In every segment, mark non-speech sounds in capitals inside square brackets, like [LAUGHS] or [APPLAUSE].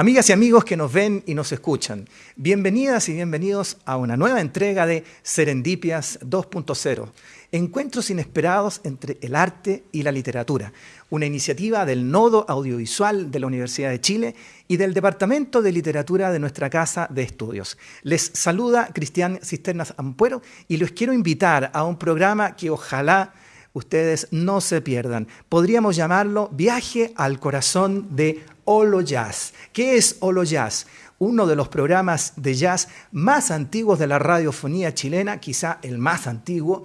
Amigas y amigos que nos ven y nos escuchan, bienvenidas y bienvenidos a una nueva entrega de Serendipias 2.0, encuentros inesperados entre el arte y la literatura, una iniciativa del Nodo Audiovisual de la Universidad de Chile y del Departamento de Literatura de nuestra Casa de Estudios. Les saluda Cristian Cisternas Ampuero y los quiero invitar a un programa que ojalá ustedes no se pierdan. Podríamos llamarlo Viaje al Corazón de Olo Jazz. ¿Qué es Olo Jazz? Uno de los programas de jazz más antiguos de la radiofonía chilena, quizá el más antiguo,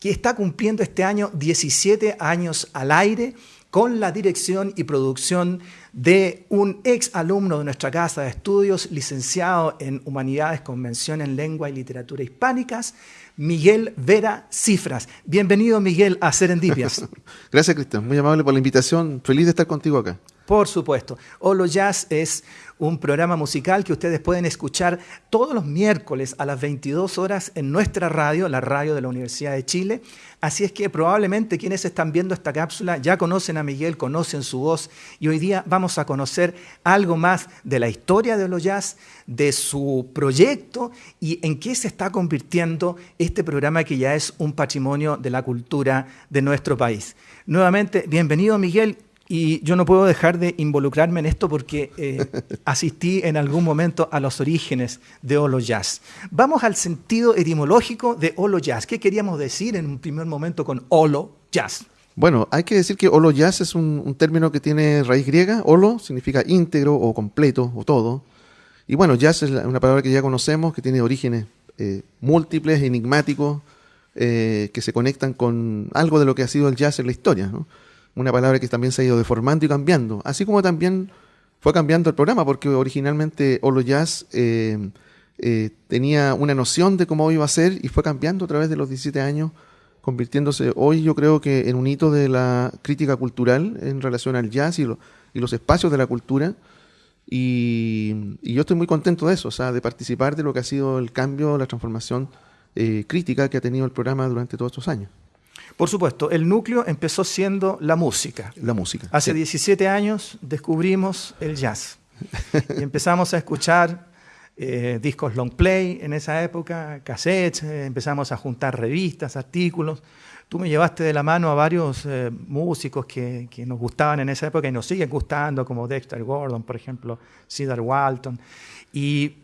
que está cumpliendo este año 17 años al aire con la dirección y producción de un ex alumno de nuestra casa de estudios, licenciado en Humanidades, Convención en Lengua y Literatura Hispánicas, Miguel Vera Cifras. Bienvenido, Miguel, a Serendipias. [LAUGHS] Gracias, Cristian. Muy amable por la invitación. Feliz de estar contigo acá. Por supuesto. Holo Jazz es un programa musical que ustedes pueden escuchar todos los miércoles a las 22 horas en nuestra radio, la radio de la Universidad de Chile. Así es que probablemente quienes están viendo esta cápsula ya conocen a Miguel, conocen su voz y hoy día vamos a conocer algo más de la historia de Holo Jazz, de su proyecto y en qué se está convirtiendo este programa que ya es un patrimonio de la cultura de nuestro país. Nuevamente, bienvenido Miguel y yo no puedo dejar de involucrarme en esto porque eh, [LAUGHS] asistí en algún momento a los orígenes de Holo Jazz. Vamos al sentido etimológico de Holo Jazz. ¿Qué queríamos decir en un primer momento con Holo Jazz? Bueno, hay que decir que Holo Jazz es un, término que tiene raíz griega. Holo significa íntegro o completo o todo. Y bueno, jazz es una palabra que ya conocemos, que tiene orígenes eh, múltiples, enigmáticos, eh, que se conectan con algo de lo que ha sido el jazz en la historia. ¿no? Una palabra que también se ha ido deformando y cambiando, así como también fue cambiando el programa, porque originalmente Olo Jazz eh, eh, tenía una noción de cómo iba a ser y fue cambiando a través de los 17 años, convirtiéndose hoy yo creo que en un hito de la crítica cultural en relación al jazz y, los espacios de la cultura. Y, yo estoy muy contento de eso, o sea, de participar de lo que ha sido el cambio, la transformación eh, crítica que ha tenido el programa durante todos estos años. Por supuesto, el núcleo empezó siendo la música. La música. Hace 17 años descubrimos el jazz y empezamos a escuchar eh, discos long play en esa época, cassettes, eh, empezamos a juntar revistas, artículos. Tú me llevaste de la mano a varios eh, músicos que, que, nos gustaban en esa época y nos siguen gustando, como Dexter Gordon, por ejemplo, Cedar Walton. Y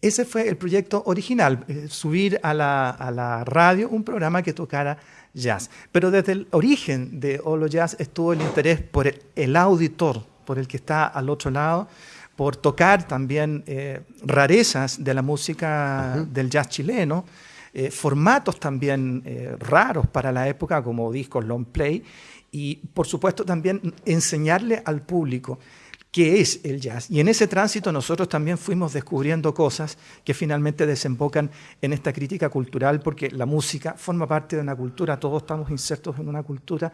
ese fue el proyecto original, subir a la, a la radio un programa que tocara jazz. Pero desde el origen de Holo Jazz estuvo el interés por el, auditor, por el que está al otro lado, por tocar también eh, rarezas de la música del jazz chileno, eh, formatos también eh, raros para la época como discos long play y por supuesto también enseñarle al público qué es el jazz. Y en ese tránsito nosotros también fuimos descubriendo cosas que finalmente desembocan en esta crítica cultural, porque la música forma parte de una cultura, todos estamos insertos en una cultura,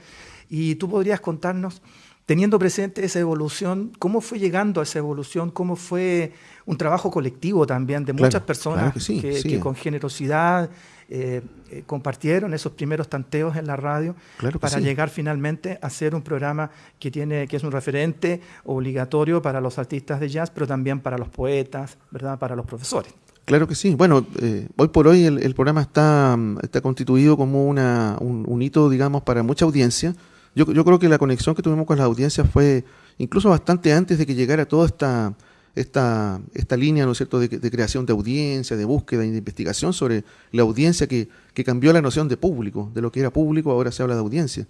y tú podrías contarnos, teniendo presente esa evolución, cómo fue llegando a esa evolución, cómo fue un trabajo colectivo también de muchas personas que, con generosidad eh, eh, compartieron esos primeros tanteos en la radio para llegar finalmente a ser un programa que, tiene, que es un referente obligatorio para los artistas de jazz, pero también para los poetas, ¿verdad? para los profesores. Claro que sí. Bueno, eh, hoy por hoy el, programa está, está constituido como una, un, hito, digamos, para mucha audiencia. Yo, yo creo que la conexión que tuvimos con la audiencia fue incluso bastante antes de que llegara toda esta esta, esta línea ¿no es cierto? De, creación de audiencia, de búsqueda y de investigación sobre la audiencia que, cambió la noción de público, de lo que era público, ahora se habla de audiencia.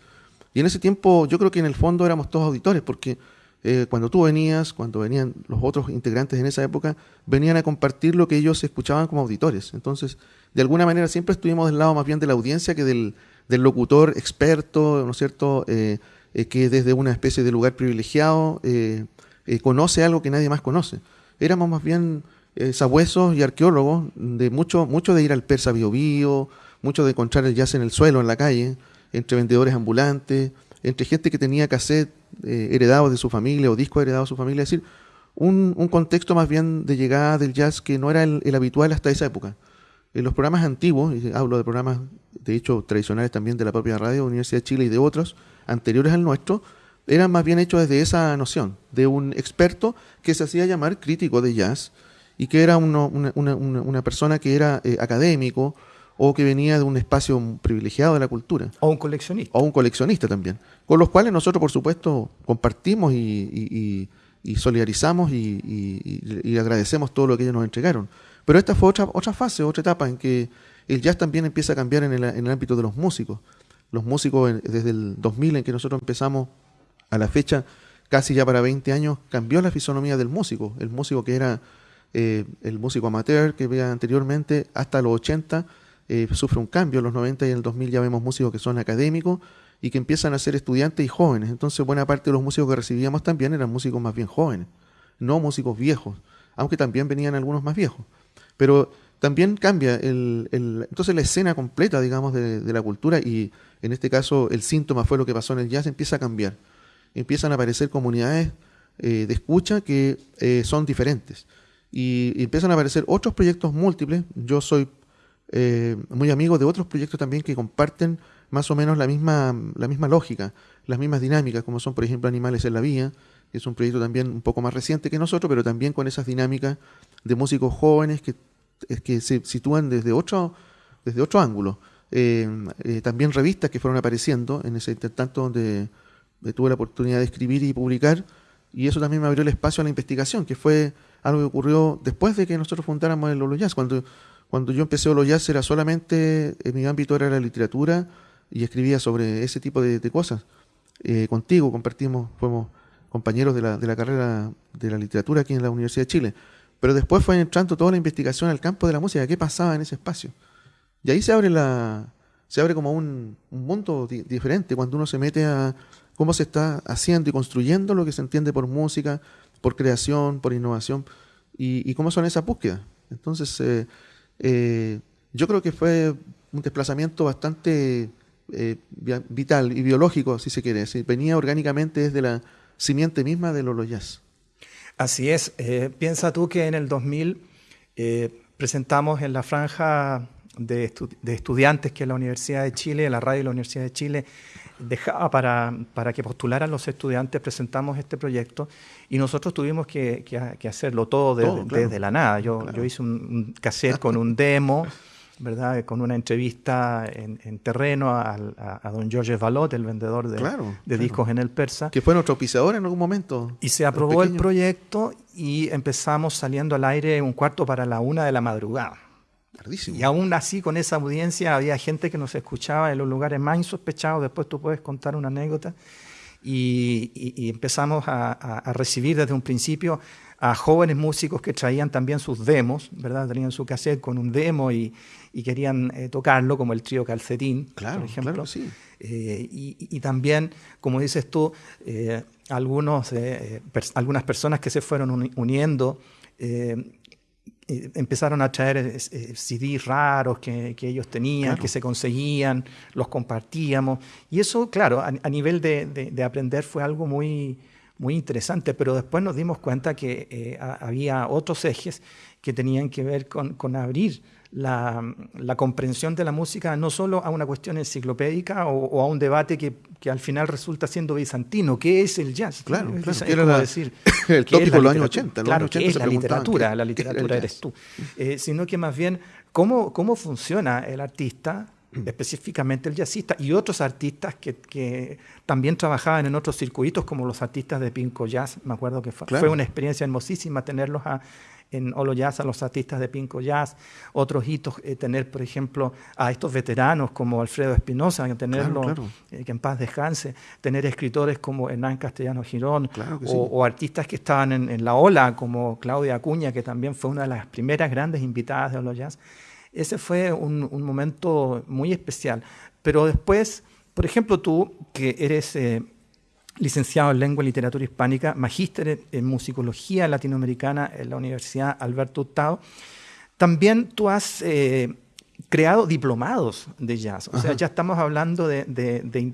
Y en ese tiempo yo creo que en el fondo éramos todos auditores, porque eh, cuando tú venías, cuando venían los otros integrantes en esa época, venían a compartir lo que ellos escuchaban como auditores. Entonces, de alguna manera siempre estuvimos del lado más bien de la audiencia que del, locutor experto, ¿no es cierto?, eh, eh, que desde una especie de lugar privilegiado eh, conoce algo que nadie más conoce. Éramos más bien sabuesos y arqueólogos de mucho, mucho de ir al Persa Bio Bio, mucho de encontrar el jazz en el suelo, en la calle, entre vendedores ambulantes, entre gente que tenía cassette heredados de su familia o discos heredados de su familia. Es decir, un, contexto más bien de llegada del jazz que no era el, habitual hasta esa época. En los programas antiguos, y hablo de programas de hecho tradicionales también de la propia radio, Universidad de Chile y de otros, anteriores al nuestro, eran más bien hechos desde esa noción, de un experto que se hacía llamar crítico de jazz y que era una, una, persona que era eh, académico o que venía de un espacio privilegiado de la cultura. O un coleccionista. O un coleccionista también. Con los cuales nosotros, por supuesto, compartimos y, solidarizamos y, agradecemos todo lo que ellos nos entregaron. Pero esta fue otra, otra fase, otra etapa en que el jazz también empieza a cambiar en el, en el ámbito de los músicos. Los músicos, desde el 2000 en que nosotros empezamos a la fecha, casi ya para 20 años, cambió la fisonomía del músico. El músico que era eh, el músico amateur que veía anteriormente, hasta los 80, eh, sufre un cambio. En los 90 y en el 2000 ya vemos músicos que son académicos y que empiezan a ser estudiantes y jóvenes. Entonces, buena parte de los músicos que recibíamos también eran músicos más bien jóvenes, no músicos viejos, aunque también venían algunos más viejos. Pero también cambia el, entonces la escena completa, digamos, de, la cultura y en este caso el síntoma fue lo que pasó en el jazz, empieza a cambiar. Empiezan a aparecer comunidades eh, de escucha que eh, son diferentes y, empiezan a aparecer otros proyectos múltiples. Yo soy eh, muy amigo de otros proyectos también que comparten más o menos la misma, la misma lógica, las mismas dinámicas, como son por ejemplo Animales en la Vía, que es un proyecto también un poco más reciente que nosotros, pero también con esas dinámicas de músicos jóvenes que que se sitúan desde otro, desde otro ángulo. Eh, eh, también revistas que fueron apareciendo en ese intertanto donde, tuve la oportunidad de escribir y publicar, y eso también me abrió el espacio a la investigación, que fue algo que ocurrió después de que nosotros fundáramos el Olo Jazz. Cuando, cuando yo empecé Olo Jazz era solamente, en mi ámbito era la literatura y escribía sobre ese tipo de, cosas. Eh, contigo compartimos, fuimos compañeros de la, de la carrera de la literatura aquí en la Universidad de Chile. Pero después fue entrando toda la investigación al campo de la música, qué pasaba en ese espacio. Y ahí se abre la se abre como un, mundo diferente cuando uno se mete a cómo se está haciendo y construyendo lo que se entiende por música, por creación, por innovación y, cómo son esas búsquedas. Entonces, eh, eh, yo creo que fue un desplazamiento bastante eh, vital y biológico, si se quiere. venía orgánicamente desde la simiente misma de los Jazz. Así es. Eh, piensa tú que en el 2000 eh, presentamos en la franja de, estudiantes que la Universidad de Chile, la radio de la Universidad de Chile, dejaba para, para que postularan los estudiantes, presentamos este proyecto y nosotros tuvimos que, hacerlo todo, desde la nada. Yo, yo hice un, un cassette con un demo. [LAUGHS] ¿verdad? Con una entrevista en, terreno a, don Georges Valot, el vendedor de, discos en el Persa. Que fue nuestro pisador en algún momento. Y se aprobó el proyecto y empezamos saliendo al aire un cuarto para la una de la madrugada. Y aún así, con esa audiencia, había gente que nos escuchaba en los lugares más insospechados. Después tú puedes contar una anécdota. Y, empezamos a, recibir desde un principio a jóvenes músicos que traían también sus demos, ¿verdad? Tenían su cassette con un demo y, querían eh, tocarlo, como el trío Calcetín, por ejemplo. Claro, sí. Eh, y, también, como dices tú, eh, algunos, algunas personas que se fueron uniendo empezaron a traer CDs raros que, ellos tenían, que se conseguían, los compartíamos. Y eso, claro, a, nivel de, aprender fue algo muy, muy interesante, pero después nos dimos cuenta que eh, había otros ejes que tenían que ver con, abrir la, comprensión de la música no solo a una cuestión enciclopédica o, a un debate que, al final resulta siendo bizantino. ¿Qué es el jazz? Claro, claro. decir, [LAUGHS] el tópico de los años 80. Claro, ¿qué es la literatura? La literatura eres tú. Eh, sino que más bien, ¿cómo, cómo funciona el artista específicamente el jazzista y otros artistas que, también trabajaban en otros circuitos como los artistas de Pinco Jazz. Me acuerdo que fue, una experiencia hermosísima tenerlos en Olo Jazz a los artistas de Pinco Jazz. Otros hitos, eh, tener, por ejemplo, a estos veteranos como Alfredo Espinosa, tenerlo, eh, que en paz descanse, tener escritores como Hernán Castellano Girón, o, artistas que estaban en, en, la ola como Claudia Acuña, que también fue una de las primeras grandes invitadas de Olo Jazz ese fue un, momento muy especial. Pero después, por ejemplo, tú, que eres eh, licenciado en Lengua y Literatura Hispánica, magíster en Musicología Latinoamericana en la Universidad Alberto Hurtado, también tú has eh, creado diplomados de jazz. O sea, ya estamos hablando de,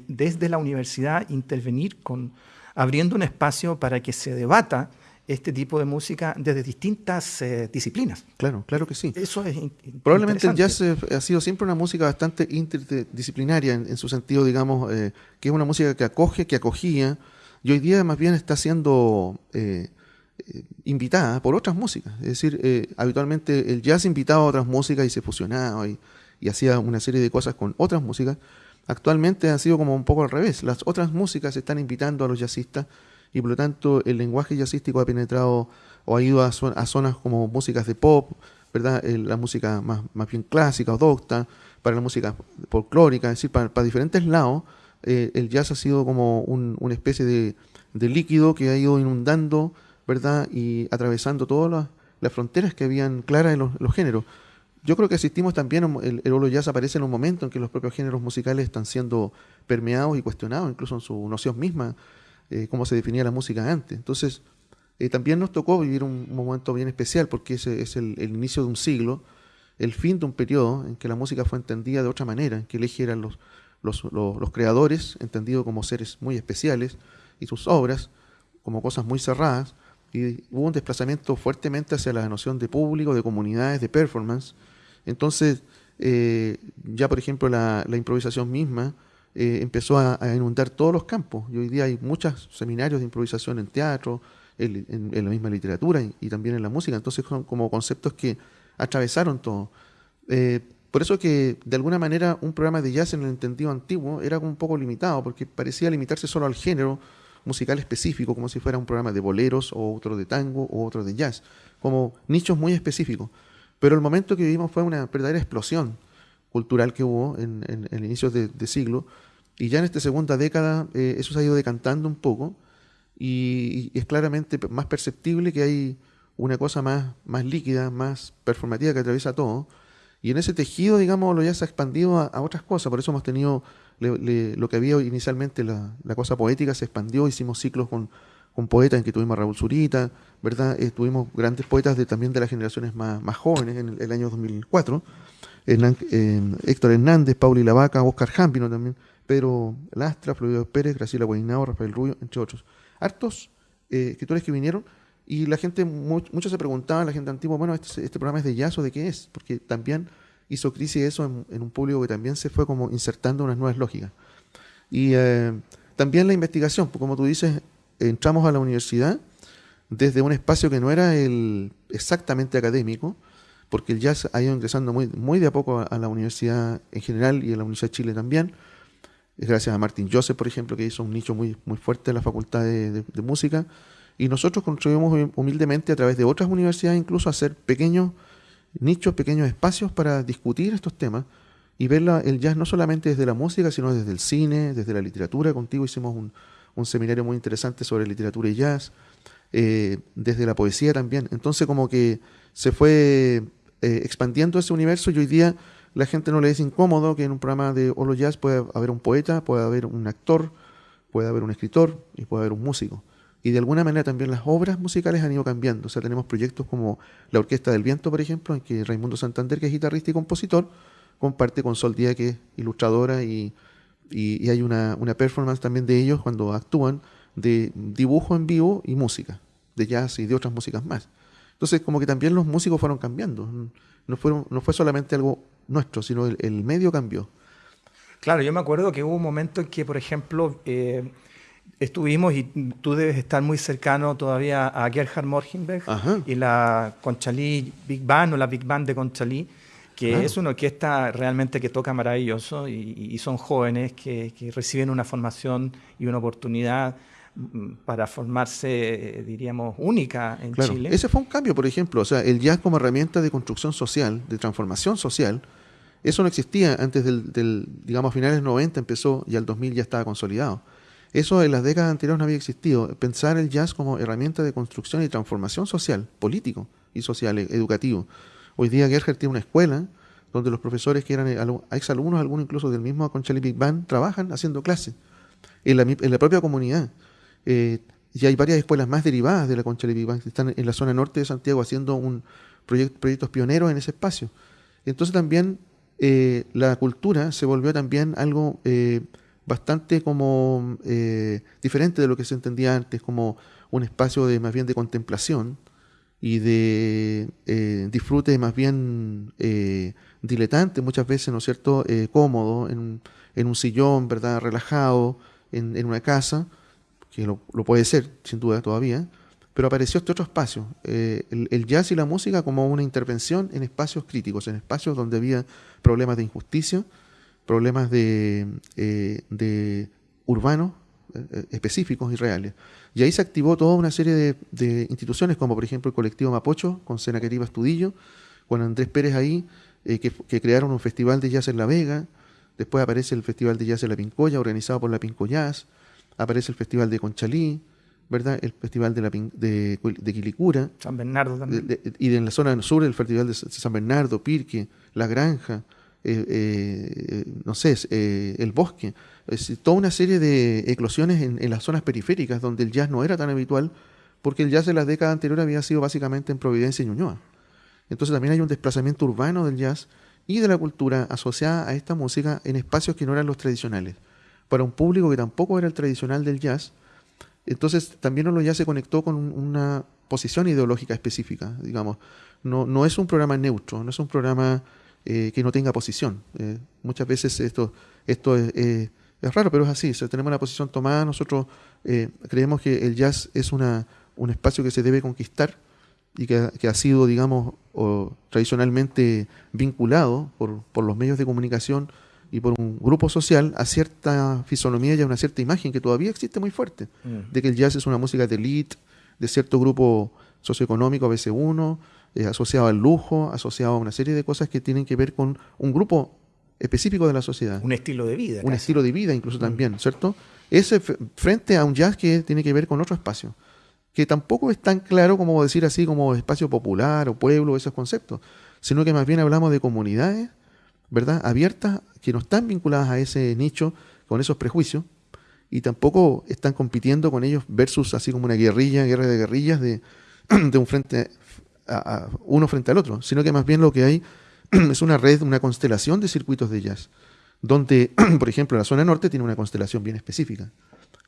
desde la universidad intervenir con abriendo un espacio para que se debata este tipo de música desde distintas eh, disciplinas. Claro, claro que sí. Eso es Probablemente el jazz eh, ha sido siempre una música bastante interdisciplinaria en, su sentido, digamos, eh, que es una música que acoge, que acogía, y hoy día más bien está siendo eh, eh, invitada por otras músicas. Es decir, eh, habitualmente el jazz invitaba a otras músicas y se fusionaba y, y hacía una serie de cosas con otras músicas. Actualmente ha sido como un poco al revés. Las otras músicas están invitando a los jazzistas y por lo tanto el lenguaje jazzístico ha penetrado o ha ido a, zonas como músicas de pop, ¿verdad? la música más, más, bien clásica o docta, para la música folclórica, es decir, para, diferentes lados, eh, el jazz ha sido como una especie de, líquido que ha ido inundando, ¿verdad? Y atravesando todas las, fronteras que habían claras en los, géneros. Yo creo que asistimos también, el, el jazz aparece en un momento en que los propios géneros musicales están siendo permeados y cuestionados, incluso en su noción misma, eh, cómo se definía la música antes. Entonces, eh, también nos tocó vivir un, momento bien especial porque ese es el, inicio de un siglo, el fin de un periodo en que la música fue entendida de otra manera, en que el eje eran los, creadores, entendidos como seres muy especiales, y sus obras como cosas muy cerradas, y hubo un desplazamiento fuertemente hacia la noción de público, de comunidades, de performance. Entonces, eh, ya por ejemplo la improvisación misma, eh, empezó a, inundar todos los campos. Y hoy día hay muchos seminarios de improvisación en teatro, en, la misma literatura y, también en la música. Entonces son como conceptos que atravesaron todo. Eh, por eso que de alguna manera un programa de jazz en el entendido antiguo era un poco limitado, porque parecía limitarse solo al género musical específico, como si fuera un programa de boleros o otro de tango o otro de jazz, como nichos muy específicos. Pero el momento que vivimos fue una verdadera explosión cultural que hubo en, el inicio de, siglo. Y ya en esta segunda década eh, eso se ha ido decantando un poco y, es claramente más perceptible que hay una cosa más, más líquida, más performativa que atraviesa todo. Y en ese tejido, digamos, lo ya se ha expandido a, otras cosas. Por eso hemos tenido lo que había inicialmente, la, cosa poética se expandió, hicimos ciclos con, con poetas en que tuvimos a Raúl Zurita, ¿verdad? Eh, tuvimos grandes poetas de, también de las generaciones más, más jóvenes en el, el año 2004. Héctor Hernández, Pauli Lavaca, Oscar Jampino también, Pedro Lastra, Flavio Pérez, Graciela Guainao, Rafael Rubio, entre otros. Hartos eh, escritores que vinieron y la gente, muchos se preguntaban, la gente antigua, bueno, este, este, programa es de jazz o de qué es, porque también hizo crisis eso en, un público que también se fue como insertando unas nuevas lógicas. Y eh, también la investigación, pues, como tú dices, entramos a la universidad desde un espacio que no era el exactamente académico, porque el jazz ha ido ingresando muy, muy de a poco a, la universidad en general y a la Universidad de Chile también. Es gracias a Martin Joseph, por ejemplo, que hizo un nicho muy, muy fuerte en la Facultad de, Música. Y nosotros contribuimos humildemente a través de otras universidades incluso a hacer pequeños nichos, pequeños espacios para discutir estos temas y ver el jazz no solamente desde la música, sino desde el cine, desde la literatura. Contigo hicimos un, seminario muy interesante sobre literatura y jazz, eh, desde la poesía también. Entonces como que se fue eh, expandiendo ese universo y hoy día la gente no le es incómodo que en un programa de Holo Jazz pueda haber un poeta, puede haber un actor, puede haber un escritor y puede haber un músico. Y de alguna manera también las obras musicales han ido cambiando. O sea, tenemos proyectos como la Orquesta del Viento, por ejemplo, en que Raimundo Santander, que es guitarrista y compositor, comparte con Sol Díaz, que es ilustradora, y, y, hay una, una performance también de ellos cuando actúan de dibujo en vivo y música, de jazz y de otras músicas más. Entonces, como que también los músicos fueron cambiando. No, fueron, no fue solamente algo nuestro, sino el, medio cambió. Claro, yo me acuerdo que hubo un momento en que, por ejemplo, eh, estuvimos, y tú debes estar muy cercano todavía a Gerhard Morgenberg y la Conchalí Big Band o la Big Band de Conchalí, que es una orquesta realmente que toca maravilloso y, son jóvenes que, que, reciben una formación y una oportunidad para formarse, eh, diríamos, única en Chile. Ese fue un cambio, por ejemplo, o sea, el jazz como herramienta de construcción social, de transformación social, eso no existía antes del, digamos, a finales 90 empezó y al 2000 ya estaba consolidado. Eso en las décadas anteriores no había existido. Pensar el jazz como herramienta de construcción y transformación social, político y social, e, educativo. Hoy día Gerhard tiene una escuela donde los profesores que eran exalumnos, algunos incluso del mismo Conchali Big Band, trabajan haciendo clases en la, en la propia comunidad. Eh, y hay varias escuelas más derivadas de la Concha de que están en la zona norte de Santiago haciendo un proyectos pioneros en ese espacio. Entonces también eh, la cultura se volvió también algo eh, bastante como diferente de lo que se entendía antes, como un espacio de más bien de contemplación y de disfrute más bien diletante, muchas veces, ¿no cierto?, cómodo, en, en, un sillón, ¿verdad?, relajado, en, en una casa que lo, puede ser, sin duda todavía, pero apareció este otro espacio, eh, el, jazz y la música como una intervención en espacios críticos, en espacios donde había problemas de injusticia, problemas de, eh, urbanos eh, específicos y reales. Y ahí se activó toda una serie de, instituciones, como por ejemplo el colectivo Mapocho, con Senaqueriba Estudillo, con Andrés Pérez ahí, que, crearon un festival de jazz en La Vega, después aparece el Festival de Jazz en La Pincoya, organizado por la Pinco Jazz, aparece el Festival de Conchalí, ¿verdad? El Festival de, la, de, de Quilicura. San Bernardo también. y en la zona sur el Festival de San Bernardo, Pirque, La Granja, eh, eh, no sé, eh, El Bosque. Es toda una serie de eclosiones en, las zonas periféricas donde el jazz no era tan habitual, porque el jazz de las décadas anteriores había sido básicamente en Providencia y Ñuñoa. Entonces también hay un desplazamiento urbano del jazz y de la cultura asociada a esta música en espacios que no eran los tradicionales. Para un público que tampoco era el tradicional del jazz, entonces también ya se conectó con una posición ideológica específica, digamos. No, no es un programa neutro, no es un programa eh, que no tenga posición. Eh, muchas veces esto, esto es, raro, pero es así. Si tenemos una posición tomada, nosotros eh, creemos que el jazz es una, un espacio que se debe conquistar y que, ha sido, digamos, tradicionalmente vinculado por, por los medios de comunicación y por un grupo social a cierta fisonomía y a una cierta imagen que todavía existe muy fuerte, mm. de que el jazz es una música de elite, de cierto grupo socioeconómico, a veces uno, eh, asociado al lujo, asociado a una serie de cosas que tienen que ver con un grupo específico de la sociedad. Un estilo de vida. Un estilo de vida incluso mm. también, ¿cierto? Ese frente a un jazz que tiene que ver con otro espacio, que tampoco es tan claro como decir así como espacio popular o pueblo, esos conceptos, sino que más bien hablamos de comunidades ¿verdad? abiertas que no están vinculadas a ese nicho con esos prejuicios y tampoco están compitiendo con ellos versus así como una guerrilla, guerra de guerrillas de, [CLEARS THROAT] un frente a, uno frente al otro, sino que más bien lo que hay [CLEARS THROAT] es una red, una constelación de circuitos de jazz, donde, [CLEARS THROAT] por ejemplo, la zona norte tiene una constelación bien específica,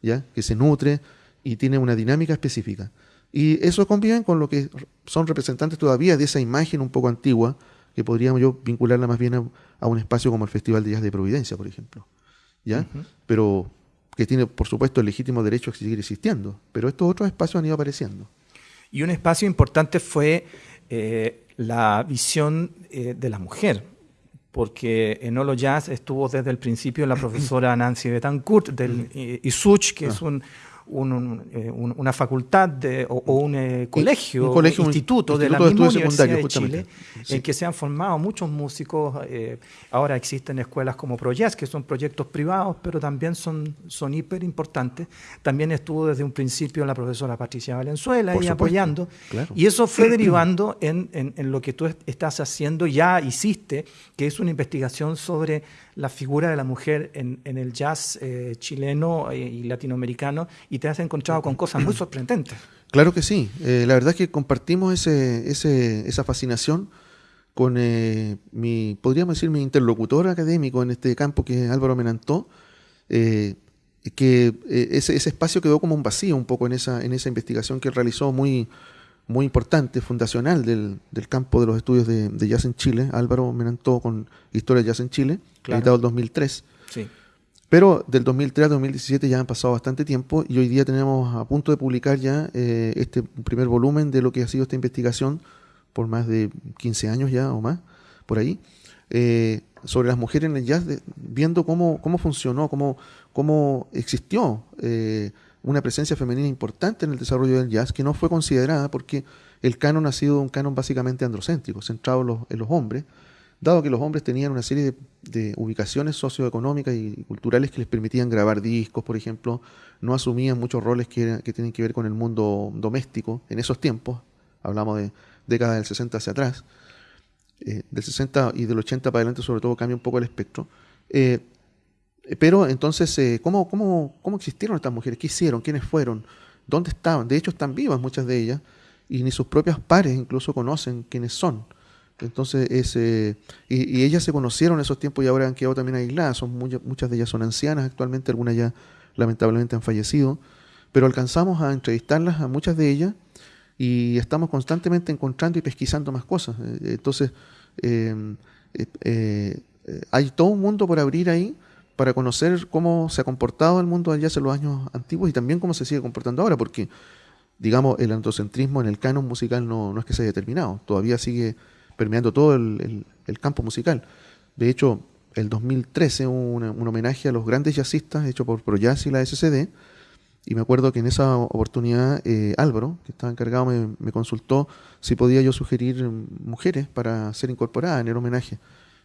¿ya? que se nutre y tiene una dinámica específica. Y eso convive con lo que son representantes todavía de esa imagen un poco antigua, que podríamos yo vincularla más bien a, un espacio como el Festival de Jazz de Providencia, por ejemplo. ¿Ya? Pero que tiene, por supuesto, el legítimo derecho a seguir existiendo. Pero estos otros espacios han ido apareciendo. Y un espacio importante fue eh, la visión eh, de la mujer, porque en Olo Jazz estuvo desde el principio la profesora [CLEARS THROAT] Nancy Betancourt del ISUCH, que es ah. Un eh, una facultad o, un eh, colegio, un instituto, de la misma Universidad de Chile, en que se han formado muchos músicos. Eh, ahora existen escuelas como ProJazz, que son proyectos privados, pero también son, son hiper importantes. También estuvo desde un principio la profesora Patricia Valenzuela y apoyando. Y eso fue derivando en, en, lo que tú estás haciendo, ya hiciste, que es una investigación sobre la figura de la mujer en, el jazz chileno y latinoamericano y te has encontrado con cosas muy sorprendentes. Claro que sí. Eh, la verdad es que compartimos ese, ese, esa fascinación con eh, mi, podríamos decir, mi interlocutor académico en este campo, que es Álvaro Menantó, eh, que ese, ese, espacio quedó como un vacío un poco en esa, en esa investigación que realizó muy, muy importante, fundacional del, del campo de los estudios de, jazz en Chile, Álvaro Menantó con Historia de Jazz en Chile, editado en 2003. Sí. Pero del 2003 al 2017 ya han pasado bastante tiempo y hoy día tenemos a punto de publicar ya eh, este primer volumen de lo que ha sido esta investigación por más de 15 años ya o más, por ahí, eh, sobre las mujeres en el jazz, viendo cómo, cómo funcionó, cómo, cómo existió eh, una presencia femenina importante en el desarrollo del jazz que no fue considerada porque el canon ha sido un canon básicamente androcéntrico, centrado en los, hombres, dado que los hombres tenían una serie de, ubicaciones socioeconómicas y culturales que les permitían grabar discos, por ejemplo, no asumían muchos roles que, tienen que ver con el mundo doméstico en esos tiempos, hablamos de décadas del 60 hacia atrás, eh, del 60 y del 80 para adelante sobre todo cambia un poco el espectro. Eh, pero entonces, eh, ¿cómo, cómo, cómo existieron estas mujeres? ¿Qué hicieron? ¿Quiénes fueron? ¿Dónde estaban? De hecho, están vivas muchas de ellas y ni sus propios pares incluso conocen quiénes son. Entonces, ese, y, ellas se conocieron en esos tiempos y ahora han quedado también aisladas. Son muchas de ellas son ancianas actualmente, algunas ya lamentablemente han fallecido. Pero alcanzamos a entrevistarlas a muchas de ellas y estamos constantemente encontrando y pesquisando más cosas. Eh, entonces, eh, eh, hay todo un mundo por abrir ahí, para conocer cómo se ha comportado el mundo jazz en los años antiguos y también cómo se sigue comportando ahora, porque, digamos, el antocentrismo en el canon musical no, es que se haya todavía sigue permeando todo el, campo musical. De hecho, el 2013 hubo un homenaje a los grandes jazzistas hecho por ProJazz y la SCD, y me acuerdo que en esa oportunidad eh, Álvaro, que estaba encargado, me, me, consultó si podía yo sugerir mujeres para ser incorporadas en el homenaje.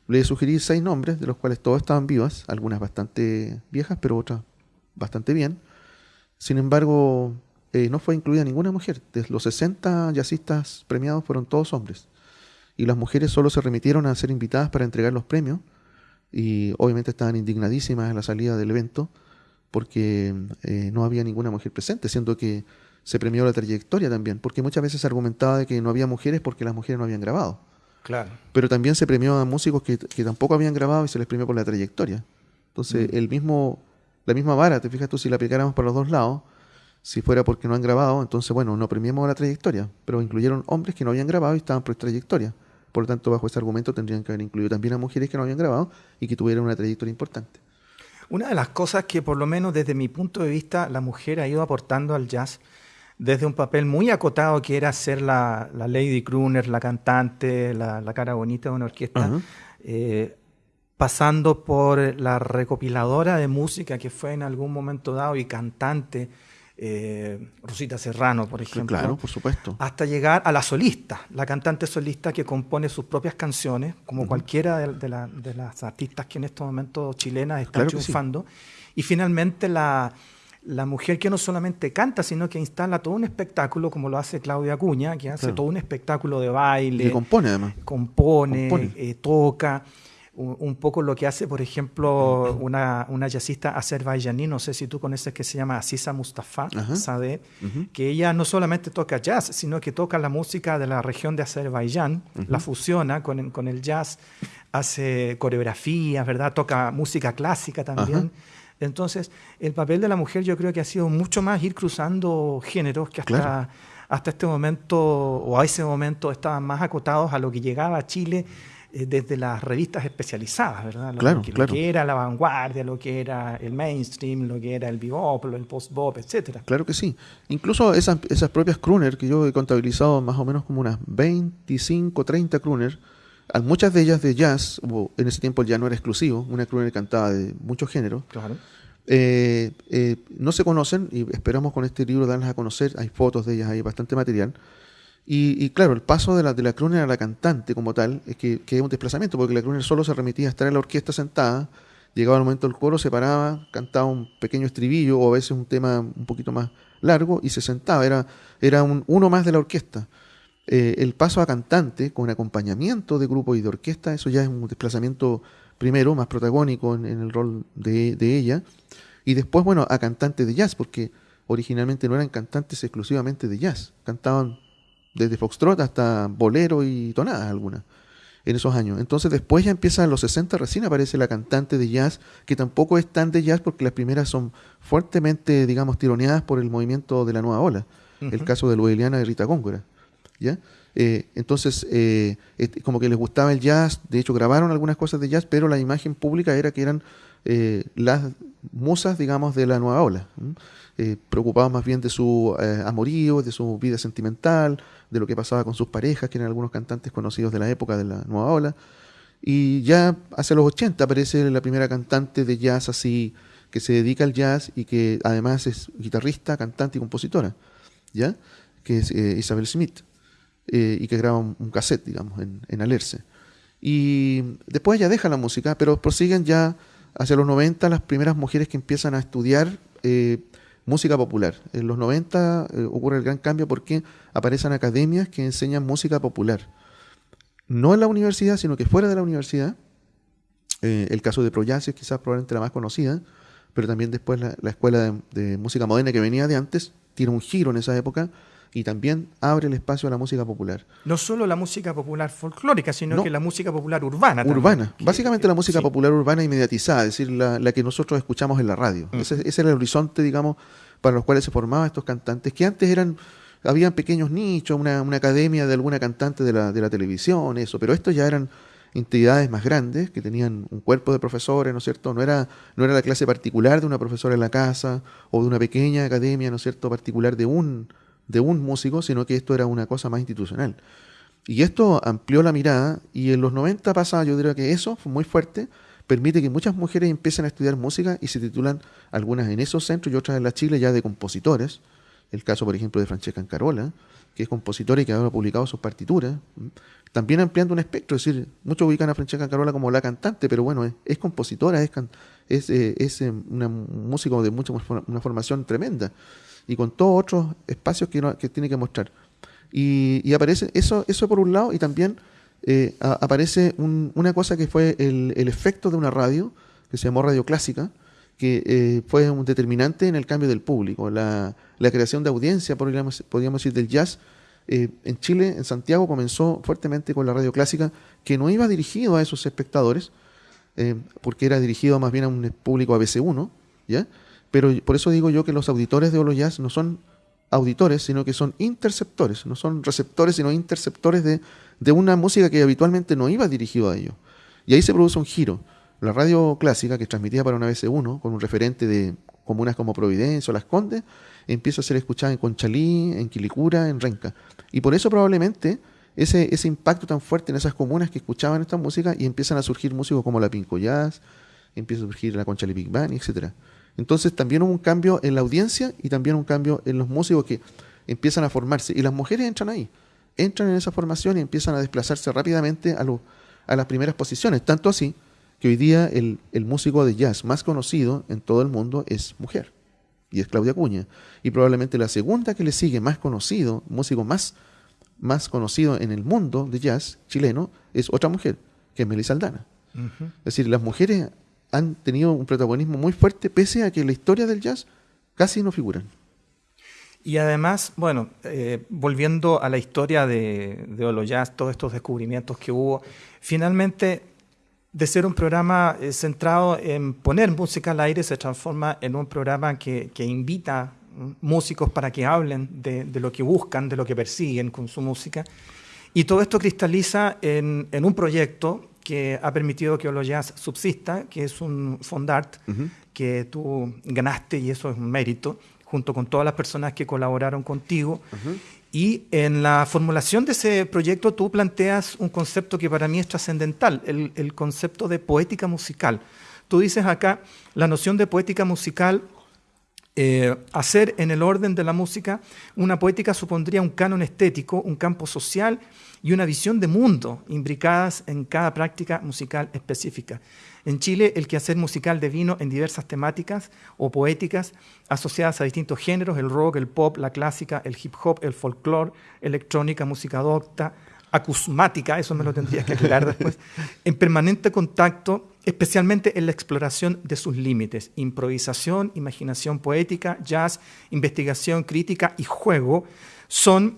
Le sugerí seis nombres, de los cuales todas estaban vivas, algunas bastante viejas, pero otras bastante bien. Sin embargo, eh, no fue incluida ninguna mujer. De los 60 jazzistas premiados fueron todos hombres. Y las mujeres solo se remitieron a ser invitadas para entregar los premios. Y obviamente estaban indignadísimas en la salida del evento porque eh, no había ninguna mujer presente, siendo que se premió la trayectoria también, porque muchas veces se argumentaba de que no había mujeres porque las mujeres no habían grabado. Claro. Pero también se premió a músicos que, tampoco habían grabado y se les premió por la trayectoria. Entonces, mm. el mismo, la misma vara, te fijas tú, si la aplicáramos para los dos lados, si fuera porque no han grabado, entonces, bueno, no premiamos la trayectoria, pero incluyeron hombres que no habían grabado y estaban por trayectoria. Por lo tanto, bajo ese argumento tendrían que haber incluido también a mujeres que no habían grabado y que tuvieran una trayectoria importante. Una de las cosas que, por lo menos desde mi punto de vista, la mujer ha ido aportando al jazz desde un papel muy acotado que era ser la, lady crooner, la cantante, la, cara bonita de una orquesta, eh, pasando por la recopiladora de música que fue en algún momento dado y cantante, eh, Rosita Serrano, por ejemplo. Claro, por supuesto. Hasta llegar a la solista, la cantante solista que compone sus propias canciones, como cualquiera de, las artistas que en estos momentos chilenas están triunfando. Y finalmente la la mujer que no solamente canta, sino que instala todo un espectáculo, como lo hace Claudia Acuña, que hace todo un espectáculo de baile. Y compone además. Compone, eh, toca. Un, poco lo que hace, por ejemplo, una, una jazzista azerbaiyaní, no sé si tú conoces, que se llama Asisa Mustafa Sadeh, que ella no solamente toca jazz, sino que toca la música de la región de Azerbaiyán, la fusiona con, con, el jazz, hace coreografías, ¿verdad? Toca música clásica también. Entonces, el papel de la mujer yo creo que ha sido mucho más ir cruzando géneros que hasta, hasta este momento o a ese momento estaban más acotados a lo que llegaba a Chile eh, desde las revistas especializadas, ¿verdad? Lo, que, que, era la vanguardia, lo que era el mainstream, lo que era el bebop, el post-bop, etcétera. Claro que sí. Incluso esas, esas propias crooner, que yo he contabilizado más o menos como unas 25, 30 crooner, muchas de ellas de jazz, en ese tiempo ya no era exclusivo, una crooner cantaba de muchos géneros. Eh, eh, no se conocen y esperamos con este libro darlas a conocer. Hay fotos de ellas, hay bastante material. Y, claro, el paso de la, de la crooner a la cantante como tal es que, es un desplazamiento, porque la crooner solo se remitía a estar en la orquesta sentada, llegaba el momento del coro, se paraba, cantaba un pequeño estribillo o a veces un tema un poquito más largo y se sentaba. Era, era un, uno más de la orquesta. Eh, el paso a cantante con acompañamiento de grupo y de orquesta, eso ya es un desplazamiento primero, más protagónico en, el rol de, ella, y después, bueno, a cantante de jazz, porque originalmente no eran cantantes exclusivamente de jazz, cantaban desde foxtrot hasta bolero y tonadas algunas en esos años. Entonces después ya empieza en los 60 recién aparece la cantante de jazz, que tampoco es tan de jazz porque las primeras son fuertemente, digamos, tironeadas por el movimiento de la nueva ola. El caso de Lueliana y Rita Góngora. Eh, entonces, eh, como que les gustaba el jazz, de hecho grabaron algunas cosas de jazz, pero la imagen pública era que eran eh, las musas, digamos, de la nueva ola, preocupados más bien de su amorío, de su vida sentimental, de lo que pasaba con sus parejas, que eran algunos cantantes conocidos de la época de la nueva ola. Y ya hacia los 80 aparece la primera cantante de jazz así, que se dedica al jazz y que además es guitarrista, cantante y compositora, ¿ya? que es Isabel Smith. Eh, y que graba un, cassette, digamos, en, en, Alerce. Y después ella deja la música, pero prosiguen ya hacia los 90 las primeras mujeres que empiezan a estudiar eh, música popular. En los 90 eh, ocurre el gran cambio porque aparecen academias que enseñan música popular. No en la universidad, sino que fuera de la universidad. el caso de Proyase es quizás probablemente la más conocida, pero también después la, escuela de, de, música moderna que venía de antes tiene un giro en esa época y también abre el espacio a la música popular. No solo la música popular folclórica, sino que la música popular urbana. Urbana, básicamente la música popular urbana inmediatizada, es decir, la, que nosotros escuchamos en la radio. Mm. Ese, ese, era el horizonte, digamos, para los cuales se formaban estos cantantes, que antes eran, habían pequeños nichos, una, una academia de alguna cantante de la, de la televisión, eso, pero estos ya eran entidades más grandes que tenían un cuerpo de profesores, ¿no es cierto? No era, no era la clase particular de una profesora en la casa o de una pequeña academia, ¿no es cierto?, particular de un, de un músico, sino que esto era una cosa más institucional. Y esto amplió la mirada y en los 90 pasa, yo diría que eso fue muy fuerte, permite que muchas mujeres empiecen a estudiar música y se titulan algunas en esos centros y otras en la Chile ya de compositores. El caso, por ejemplo, de Francesca Ancarola, que es compositora y que ha publicado sus partituras. También ampliando un espectro, es decir, muchos ubican a Francesca Ancarola como la cantante, pero bueno, es, compositora, es, es, eh, es eh, un músico de mucha una formación tremenda y con todos otros espacios que, tiene que mostrar. Y, aparece eso, eso por un lado, y también eh, aparece una cosa que fue el, efecto de una radio, que se llamó Radio Clásica, que eh, fue un determinante en el cambio del público, la, creación de audiencia, podríamos, podríamos decir, del jazz. Eh, en Chile, en Santiago, comenzó fuertemente con la radio clásica, que no iba dirigido a esos espectadores, porque era dirigido más bien a un público ABC1, ¿ya? Pero por eso digo yo que los auditores de Olo Jazz no son auditores, sino que son interceptores, no son receptores, sino interceptores de, de una música que habitualmente no iba dirigido a ellos. Y ahí se produce un giro. La radio clásica, que transmitía para una BC1, con un referente de comunas como Providencia o Las Condes, empieza a ser escuchada en Conchalí, en Quilicura, en Renca. Y por eso probablemente ese, ese impacto tan fuerte en esas comunas que escuchaban esta música y empiezan a surgir músicos como la Pinco Jazz, empieza a surgir la Conchalí Big Band, etcétera. Entonces también hubo un cambio en la audiencia y también un cambio en los músicos que empiezan a formarse. Y las mujeres entran ahí, entran en esa formación y empiezan a desplazarse rápidamente a, a las primeras posiciones. Tanto así que hoy día el, músico de jazz más conocido en todo el mundo es mujer. Y es Claudia Cuña. Y probablemente la segunda que le sigue más conocido, músico más, más conocido en el mundo de jazz chileno, es otra mujer, que es Melissa Aldana. Es decir, las mujeres han tenido un protagonismo muy fuerte, pese a que en la historia del jazz casi no figuran. Y además, bueno, eh, volviendo a la historia de, de Olo Jazz, todos estos descubrimientos que hubo, finalmente, de ser un programa eh, centrado en poner música al aire, se transforma en un programa que, que invita músicos para que hablen de, de, lo que buscan, de lo que persiguen con su música. Y todo esto cristaliza en, en un proyecto que ha permitido que Olo Jazz subsista, que es un fondart que tú ganaste y eso es un mérito, junto con todas las personas que colaboraron contigo. Y en la formulación de ese proyecto tú planteas un concepto que para mí es trascendental, el, el concepto de poética musical. Tú dices acá, la noción de poética musical eh, hacer en el orden de la música una poética supondría un canon estético, un campo social y una visión de mundo imbricadas en cada práctica musical específica. En Chile, el quehacer musical devino en diversas temáticas o poéticas asociadas a distintos géneros, el rock, el pop, la clásica, el hip hop, el folclore, electrónica, música docta, acusmática, eso me lo tendrías que aclarar [LAUGHS] después, en permanente contacto, especialmente en la exploración de sus límites, improvisación, imaginación poética, jazz, investigación crítica y juego, son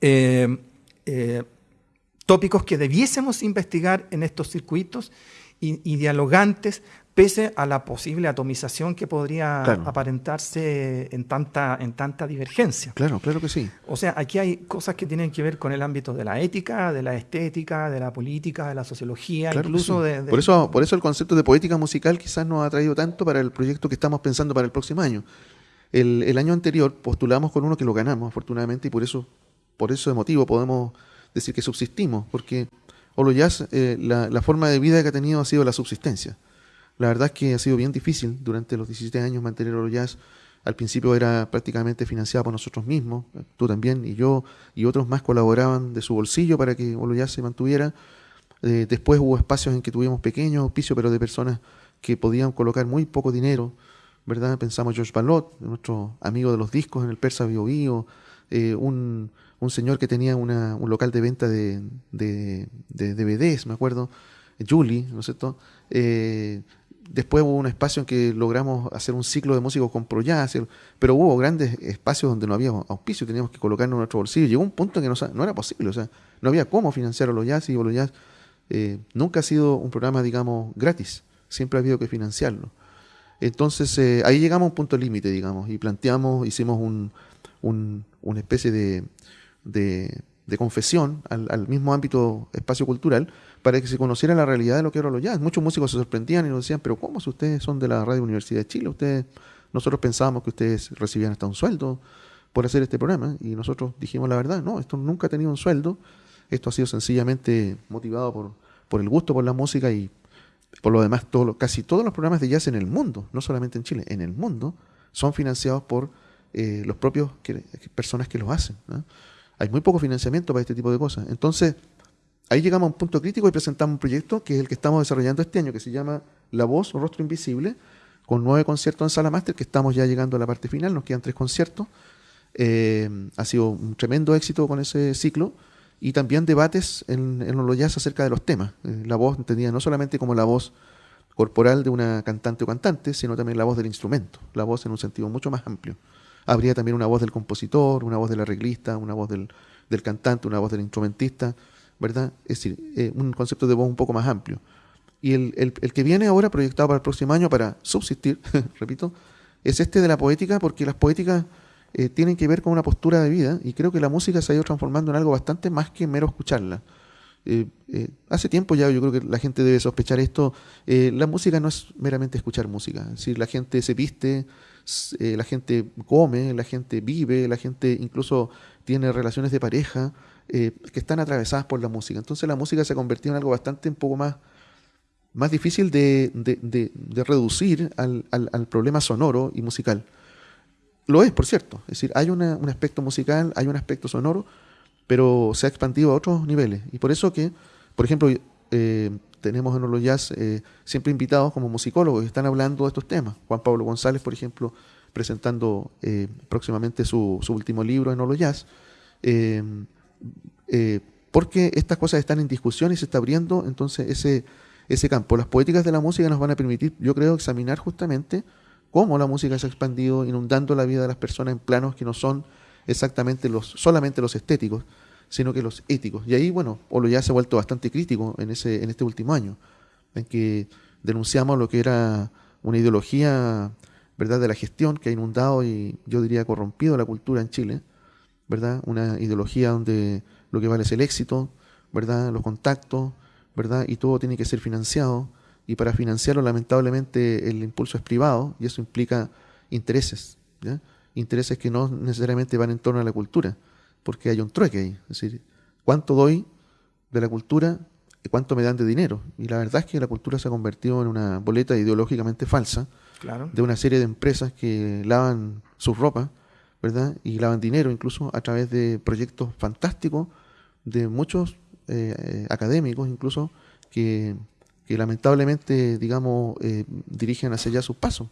eh, eh, tópicos que debiésemos investigar en estos circuitos y, dialogantes, pese a la posible atomización que podría aparentarse en tanta, en tanta divergencia. Claro, claro que sí. O sea, aquí hay cosas que tienen que ver con el ámbito de la ética, de la estética, de la política, de la sociología, incluso de, Por, eso, por eso el concepto de poética musical quizás nos ha traído tanto para el proyecto que estamos pensando para el próximo año. El, el año anterior postulamos con uno que lo ganamos, afortunadamente, y por eso por ese motivo podemos decir que subsistimos, porque Olo Jazz, eh, la, forma de vida que ha tenido ha sido la subsistencia. La verdad es que ha sido bien difícil durante los 17 años mantener Olo Jazz. Al principio era prácticamente financiado por nosotros mismos, tú también y yo, y otros más colaboraban de su bolsillo para que Olo Jazz se mantuviera. Eh, después hubo espacios en que tuvimos pequeños auspicios, pero de personas que podían colocar muy poco dinero, ¿verdad? Pensamos George Balot, nuestro amigo de los discos en el Persa Bio, Bio eh, un, un señor que tenía una, un local de venta de, de, DVDs, me acuerdo, Julie, ¿no es cierto? Eh, después hubo un espacio en que logramos hacer un ciclo de músicos con ProJazz, pero hubo grandes espacios donde no había auspicio, teníamos que colocarnos en nuestro bolsillo. Llegó un punto en que no, era posible, o sea, no había cómo financiar a los jazz y los jazz eh, nunca ha sido un programa, digamos, gratis, siempre ha habido que financiarlo. Entonces eh, ahí llegamos a un punto límite, digamos, y planteamos, hicimos un, un, una especie de, de, confesión al, mismo ámbito espacio cultural para que se conociera la realidad de lo que era lo jazz. Muchos músicos se sorprendían y nos decían, pero ¿cómo si ustedes son de la Radio Universidad de Chile? Ustedes, nosotros pensábamos que ustedes recibían hasta un sueldo por hacer este programa y nosotros dijimos la verdad, no, esto nunca ha tenido un sueldo, esto ha sido sencillamente motivado por, por el gusto por la música y por lo demás casi todos los programas de jazz en el mundo, no solamente en Chile, en el mundo, son financiados por eh, los propios personas que los hacen. Hay muy poco financiamiento para este tipo de cosas. Entonces, ahí llegamos a un punto crítico y presentamos un proyecto que es el que estamos desarrollando este año, que se llama La Voz Rostro Invisible, con nueve conciertos en sala máster, que estamos ya llegando a la parte final, nos quedan tres conciertos. Eh, ha sido un tremendo éxito con ese ciclo y también debates en, en los jazz acerca de los temas. Eh, la voz entendida no solamente como la voz corporal de una cantante o cantante, sino también la voz del instrumento, la voz en un sentido mucho más amplio. Habría también una voz del compositor, una voz del arreglista, una voz del cantante, una voz del instrumentista, ¿verdad? Es decir, eh, un concepto de voz un poco más amplio. Y el, el, que viene ahora, proyectado para el próximo año, para subsistir, [LAUGHS] repito, es este de la poética, porque las poéticas eh, tienen que ver con una postura de vida, y creo que la música se ha ido transformando en algo bastante más que mero escucharla. Eh, hace tiempo ya yo creo que la gente debe sospechar esto. La música no es meramente escuchar música. Es decir, la gente se viste, eh, la gente come, la gente vive, la gente incluso tiene relaciones de pareja eh, que están atravesadas por la música. Entonces la música se ha convertido en algo bastante un poco más, más difícil de, de, reducir al, al, al, problema sonoro y musical. Lo es, por cierto. Es decir, hay una, un aspecto musical, hay un aspecto sonoro, pero se ha expandido a otros niveles. Y por eso que, por ejemplo, eh, tenemos en jazz eh, siempre invitados como musicólogos que están hablando de estos temas. Juan Pablo González, por ejemplo, presentando eh, próximamente su, su, último libro en Olo Jazz, eh, eh, porque estas cosas están en discusión y se está abriendo entonces ese, ese campo. Las poéticas de la música nos van a permitir, yo creo, examinar justamente cómo la música se ha expandido, inundando la vida de las personas en planos que no son exactamente los, solamente los estéticos, sino que los éticos. Y ahí, bueno, Olo ya se ha vuelto bastante crítico en, ese, en este último año, en que denunciamos lo que era una ideología ¿verdad? de la gestión que ha inundado y yo diría corrompido la cultura en Chile, ¿verdad? Una ideología donde lo que vale es el éxito, ¿verdad? Los contactos, ¿verdad? Y todo tiene que ser financiado y para financiarlo lamentablemente el impulso es privado y eso implica intereses, intereses que no necesariamente van en torno a la cultura, porque hay un trueque ahí. Es decir, ¿cuánto doy de la cultura y cuánto me dan de dinero? Y la verdad es que la cultura se ha convertido en una boleta ideológicamente falsa claro. de una serie de empresas que lavan sus ropas, ¿verdad? Y lavan dinero incluso a través de proyectos fantásticos de muchos eh, académicos incluso que, que, lamentablemente, digamos, eh, dirigen hacia allá sus pasos.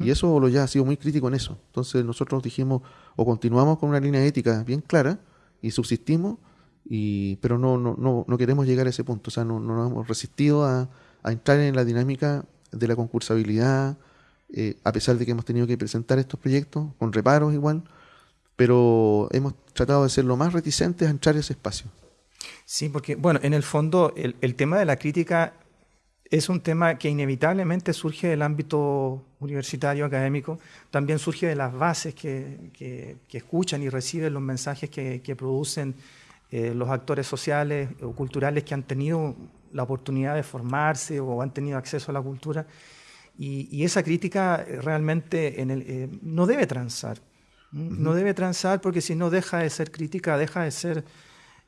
Y eso lo ya ha sido muy crítico en eso. Entonces nosotros dijimos, o continuamos con una línea ética bien clara y subsistimos, y, pero no, no, no, no queremos llegar a ese punto. O sea, no, no nos hemos resistido a, a, entrar en la dinámica de la concursabilidad, eh, a pesar de que hemos tenido que presentar estos proyectos, con reparos igual, pero hemos tratado de ser lo más reticentes a entrar a ese espacio. Sí, porque, bueno, en el fondo el, el tema de la crítica es un tema que inevitablemente surge del ámbito universitario, académico, también surge de las bases que, que, que escuchan y reciben los mensajes que, que producen eh, los actores sociales o culturales que han tenido la oportunidad de formarse o han tenido acceso a la cultura. Y, y esa crítica realmente en el, eh, no debe transar. Uh -huh. No debe transar porque si no deja de ser crítica, deja de ser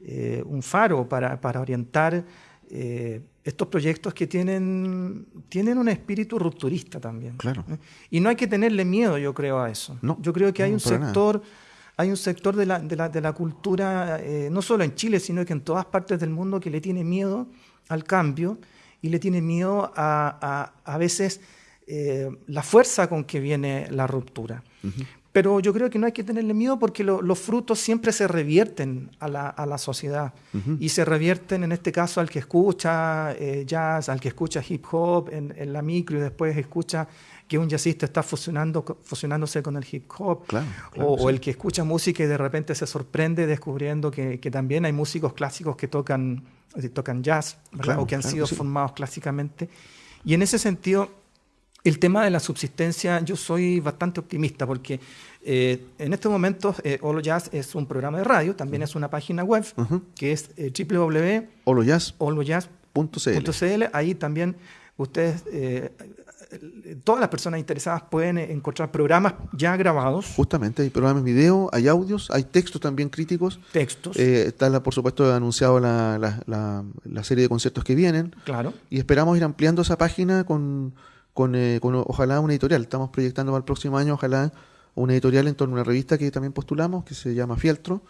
eh, un faro para, para orientar eh, estos proyectos que tienen, tienen un espíritu rupturista también. Claro. Y no hay que tenerle miedo, yo creo, a eso. No, yo creo que hay no, un sector, nada. hay un sector de la, de la, de la cultura, eh, no solo en Chile, sino que en todas partes del mundo, que le tiene miedo al cambio y le tiene miedo a, a, a veces eh, la fuerza con que viene la ruptura. Uh -huh. Pero yo creo que no hay que tenerle miedo porque lo, los frutos siempre se revierten a la, a la sociedad. Uh -huh. Y se revierten, en este caso, al que escucha eh, jazz, al que escucha hip hop en, en, la micro y después escucha que un jazzista está fusionando, fusionándose con el hip hop. Claro, claro, o, sí. o, el que escucha música y de repente se sorprende descubriendo que, que también hay músicos clásicos que tocan, tocan jazz claro, o que han sido sí. formados clásicamente. Y en ese sentido el tema de la subsistencia, yo soy bastante optimista porque eh, en estos momentos eh, Olo Jazz es un programa de radio, también uh -huh. es una página web uh -huh. que es eh, www.olojazz.cl. .cl. Ahí también ustedes, eh, todas las personas interesadas pueden encontrar programas ya grabados. Justamente, hay programas video, hay audios, hay textos también críticos. Textos. Eh, está, por supuesto, anunciado la, la, serie de conciertos que vienen. Claro. Y esperamos ir ampliando esa página con, con, eh, con ojalá una editorial. Estamos proyectando para el próximo año, ojalá una editorial en torno a una revista que también postulamos, que se llama Fieltro.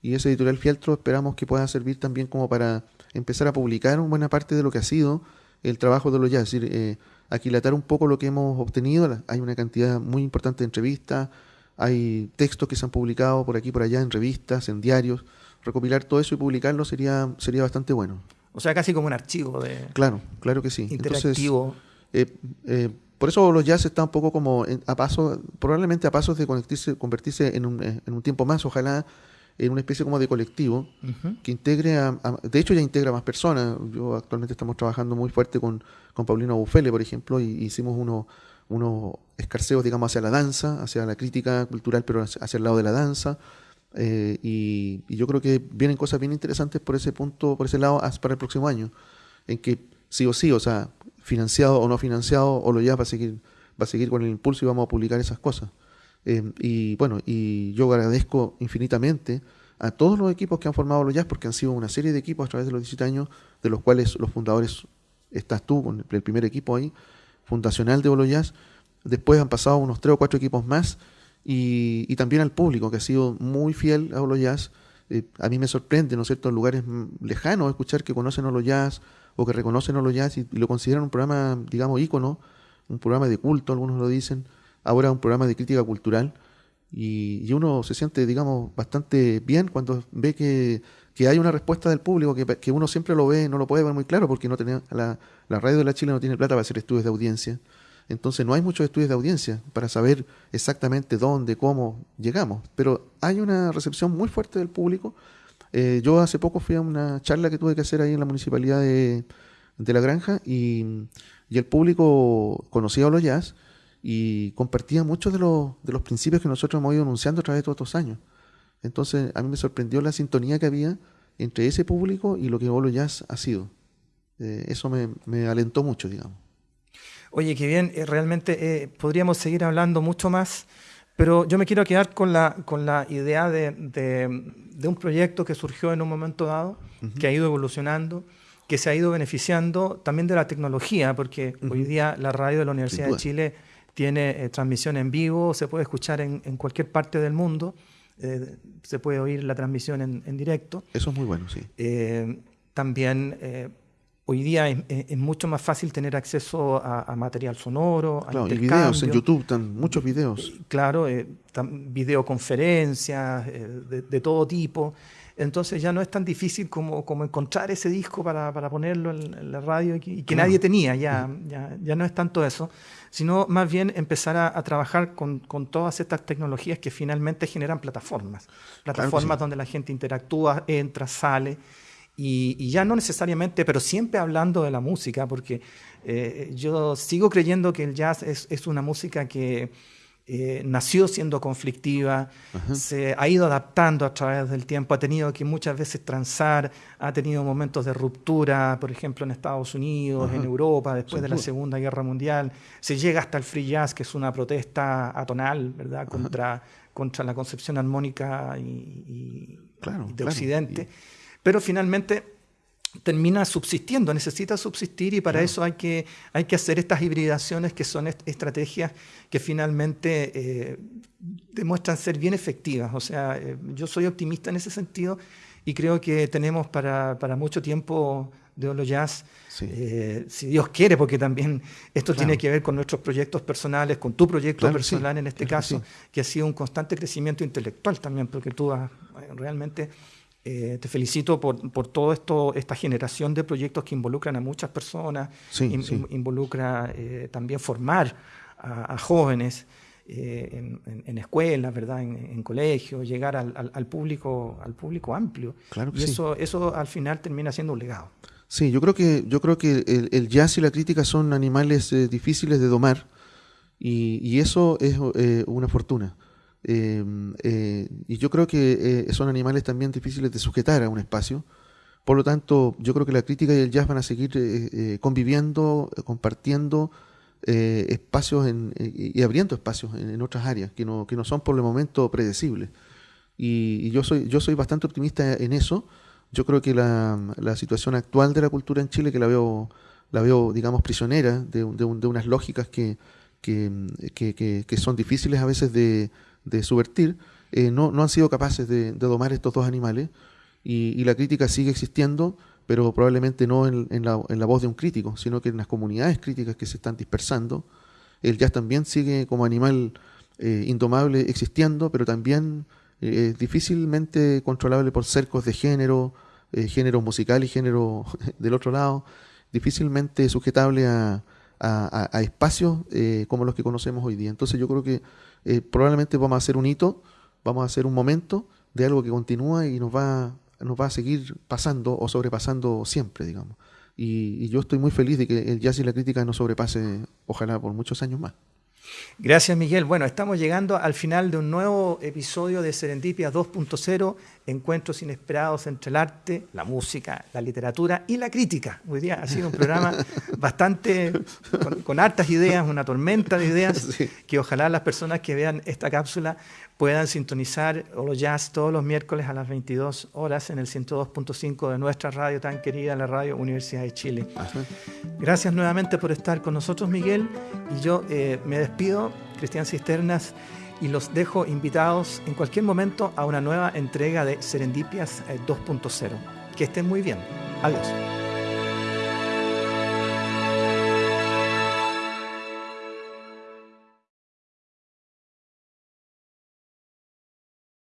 Y esa editorial Fieltro esperamos que pueda servir también como para empezar a publicar una buena parte de lo que ha sido el trabajo de los jazz, es decir, eh, aquilatar un poco lo que hemos obtenido. Hay una cantidad muy importante de entrevistas, hay textos que se han publicado por aquí y por allá en revistas, en diarios. Recopilar todo eso y publicarlo sería, sería bastante bueno. O sea, casi como un archivo de. Claro, claro que sí. Interactivo. Entonces, eh, eh, por eso los jazz están un poco como a paso, probablemente a pasos de convertirse, convertirse en, un, en un tiempo más, ojalá en una especie como de colectivo que integre a, de hecho ya integra a más personas. Yo actualmente estamos trabajando muy fuerte con, con Paulino Bufele, por ejemplo, y hicimos unos unos escarceos, digamos, hacia la danza, hacia la crítica cultural, pero hacia el lado de la danza. Eh, y, yo creo que vienen cosas bien interesantes por ese punto, por ese lado, para el próximo año, en que sí o sí, o sea, financiado o no financiado, o lo ya va a seguir, va a seguir con el impulso y vamos a publicar esas cosas. Em, y bueno, y yo agradezco infinitamente a todos los equipos que han formado los Jazz, porque han sido una serie de equipos a través de los 17 años, de los cuales los fundadores estás tú, con el primer equipo ahí, fundacional de Bolo Jazz. Después han pasado unos tres o cuatro equipos más, y, también al público, que ha sido muy fiel a Bolo Jazz. Eh, a mí me sorprende, ¿no es cierto?, en lugares lejanos escuchar que conocen a Jazz o que reconocen a los Jazz y, lo consideran un programa, digamos, ícono, un programa de culto, algunos lo dicen ahora un programa de crítica cultural y, uno se siente, digamos, bastante bien cuando ve que, hay una respuesta del público, que, uno siempre lo ve, no lo puede ver muy claro porque no tenía, la, la radio de la Chile no tiene plata para hacer estudios de audiencia. Entonces no hay muchos estudios de audiencia para saber exactamente dónde, cómo llegamos. Pero hay una recepción muy fuerte del público. Eh, yo hace poco fui a una charla que tuve que hacer ahí en la municipalidad de, La Granja y, el público conocía a los jazz y compartía muchos de los, de los principios que nosotros hemos ido anunciando a través de todos estos años. Entonces, a mí me sorprendió la sintonía que había entre ese público y lo que Bolo Jazz ha sido. Eh, eso me, me, alentó mucho, digamos. Oye, qué bien, eh, realmente podríamos seguir hablando mucho más, pero yo me quiero quedar con la, con la idea de, de, un proyecto que surgió en un momento dado, que ha ido evolucionando, que se ha ido beneficiando también de la tecnología, porque hoy día la radio de la Universidad de Chile tiene eh, transmisión en vivo, se puede escuchar en, cualquier parte del mundo, eh, se puede oír la transmisión en, directo. Eso es muy bueno, sí. Eh, también hoy día es, mucho más fácil tener acceso a, material sonoro, claro, y videos en YouTube, están muchos videos. Claro, videoconferencias de, todo tipo. Entonces ya no es tan difícil como, como encontrar ese disco para, para ponerlo en, la radio y que, nadie tenía, ya, ya, ya no es tanto eso sino más bien empezar a, trabajar con, con, todas estas tecnologías que finalmente generan plataformas, plataformas donde la gente interactúa, entra, sale. Y, ya no necesariamente, pero siempre hablando de la música, porque eh, yo sigo creyendo que el jazz es, es una música que, eh, nació siendo conflictiva, se ha ido adaptando a través del tiempo, ha tenido que muchas veces transar, ha tenido momentos de ruptura, por ejemplo en Estados Unidos, en Europa, después de la Segunda Guerra Mundial, se llega hasta el free jazz, que es una protesta atonal, ¿verdad?, contra, contra la concepción armónica y, de Occidente. Pero finalmente termina subsistiendo, necesita subsistir y para eso hay que, hay que hacer estas hibridaciones que son estrategias que finalmente eh, demuestran ser bien efectivas. O sea, eh, yo soy optimista en ese sentido y creo que tenemos para, para mucho tiempo de Olo Jazz, eh, si Dios quiere, porque también esto tiene que ver con nuestros proyectos personales, con tu proyecto personal en este caso, que ha sido un constante crecimiento intelectual también, porque tú has realmente eh, te felicito por, por todo esto, esta generación de proyectos que involucran a muchas personas, involucra eh, también formar a, jóvenes eh, en, escuelas, ¿verdad? En, colegios, llegar al, público, al público amplio. y eso, eso al final termina siendo un legado. Sí, yo creo que, yo creo que el, jazz y la crítica son animales difíciles de domar y, y eso es una fortuna. Em, eh, y yo creo que eh, son animales también difíciles de sujetar a un espacio, Por lo tanto, yo creo que la crítica y el jazz van a seguir eh, eh, conviviendo, compartiendo espacios y abriendo espacios en, otras áreas que no, que no son por el momento predecibles. Y, yo, soy, yo soy bastante optimista en eso. Yo creo que la, la situación actual de la cultura en Chile, que la veo, la veo digamos, prisionera de, de, de unas lógicas que, que, que, son difíciles a veces de, de subvertir, eh, no, no, han sido capaces de, domar estos dos animales y, la crítica sigue existiendo, pero probablemente no en, la, en, la, voz de un crítico, sino que en las comunidades críticas que se están dispersando. El jazz también sigue como animal eh, indomable existiendo, pero también eh, difícilmente controlable por cercos de género, género musical y género [LAUGHS] del otro lado, difícilmente sujetable a, a, espacios eh, como los que conocemos hoy día. Entonces yo creo que eh, probablemente vamos a hacer un hito, vamos a hacer un momento de algo que continúa y nos va, nos va a seguir pasando o sobrepasando siempre, digamos. Y, yo estoy muy feliz de que el jazz y la crítica nos sobrepase, ojalá por muchos años más. Gracias, Miguel. Bueno, estamos llegando al final de un nuevo episodio de Serendipia 2.0, encuentros inesperados entre el arte, la música, la literatura y la crítica. Hoy día ha sido un programa [LAUGHS] bastante con, hartas ideas, una tormenta de ideas, [LAUGHS] que ojalá las personas que vean esta cápsula puedan sintonizar Olo Jazz todos los miércoles a las 22 horas en el 102.5 de nuestra radio tan querida, la Radio Universidad de Chile. Gracias nuevamente por estar con nosotros, Miguel. Y yo eh, me despido, Cristian Cisternas, y los dejo invitados en cualquier momento a una nueva entrega de Serendipias 2.0. Eh, que estén muy bien. Adiós.